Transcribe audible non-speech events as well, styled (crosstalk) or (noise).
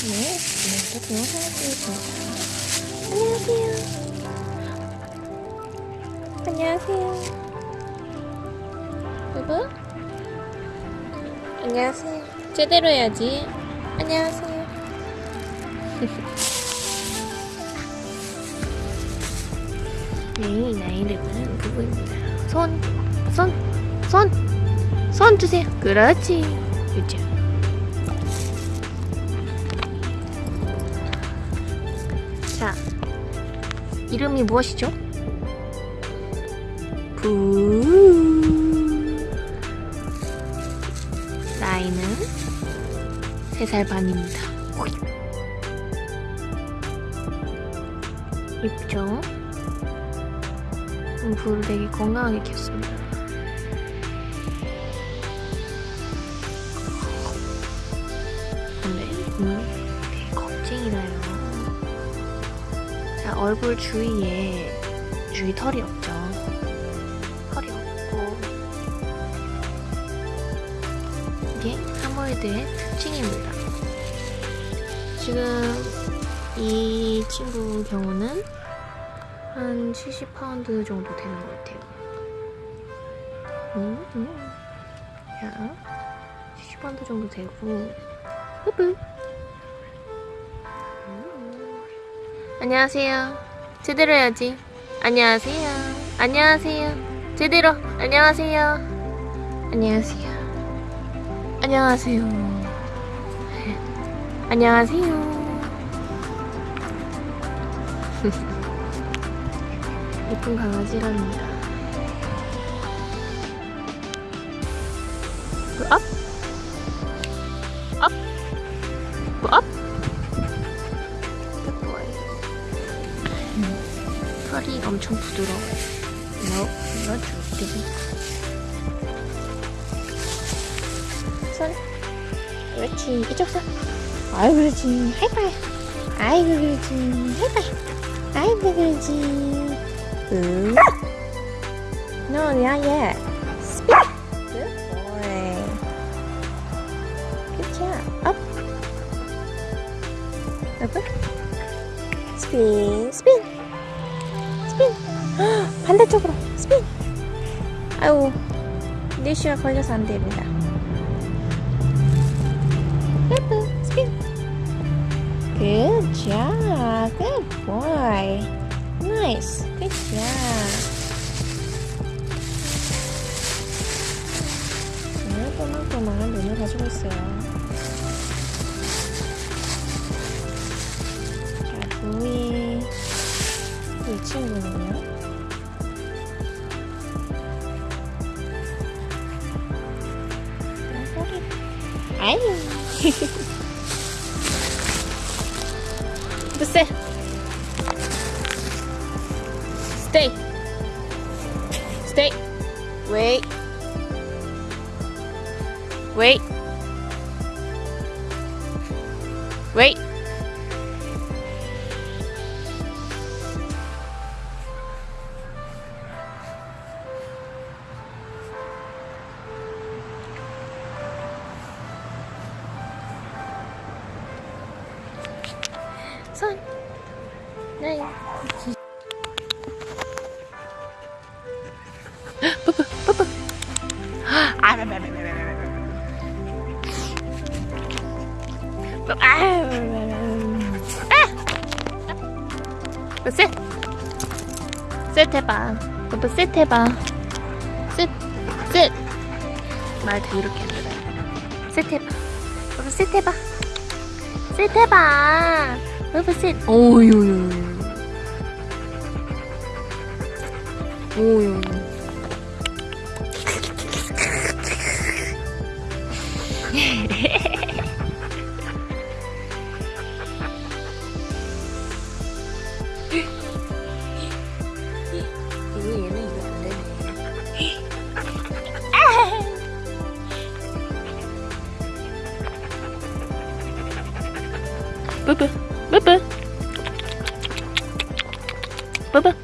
네, 오늘도 영상을 찍겠습니다. 안녕하세요. 안녕하세요. 여보? 안녕하세요. 제대로 해야지. 안녕하세요. 네, 나의 이름은 부부입니다. 손, 손, 손, 손 주세요. 그렇지. 그죠. 자, 이름이 무엇이죠? 부. 나이는 3살 반입니다. 예쁘죠? 음, 불을 되게 건강하게 켰습니다. 근데 음, 얼굴 주위에 주위 털이 없죠. 털이 없고 이게 하모이드의 특징입니다. 지금 이 친구 경우는 한 70파운드 정도 되는 것 같아요. 음, 음. 자, 70파운드 정도 되고, 흐흐. 안녕하세요. 제대로 해야지. 안녕하세요. 안녕하세요. 제대로. 안녕하세요. 안녕하세요. 안녕하세요. 안녕하세요. (laughs) 예쁜 강아지랍니다. 그 엄청 부드러워요. Not really. 손. 그렇지. 이쪽 손. 아이고 그렇지. 하이파이. 아이고 그렇지. 하이파이. 아이고 그렇지. 응. No, not yet. Spin. Good boy. Good job. Up. Up. Spin. Spin. 반대쪽으로. Spin. 아유. 니슈가 걸려서 안 됩니다. 예쁘. Spin. Good job. Good boy. Nice. Good job. 네, 또망또망한 눈을 가지고 있어요. 자, 부위. 이 친구는 아유. 부세. Stay. Stay. Wait. Wait. Wait. 손. 네. 뽀뽀 뽀뽀 아 아! 셋! 셋 해봐 뽀뽀 셋 해봐 셋! 셋! 말도 이렇게 안 들어요 셋 해봐 뽀뽀 셋 해봐 셋 해봐 뽀뽀 셋 오유 오유 이거 얘는 Boo boo. Boo boo.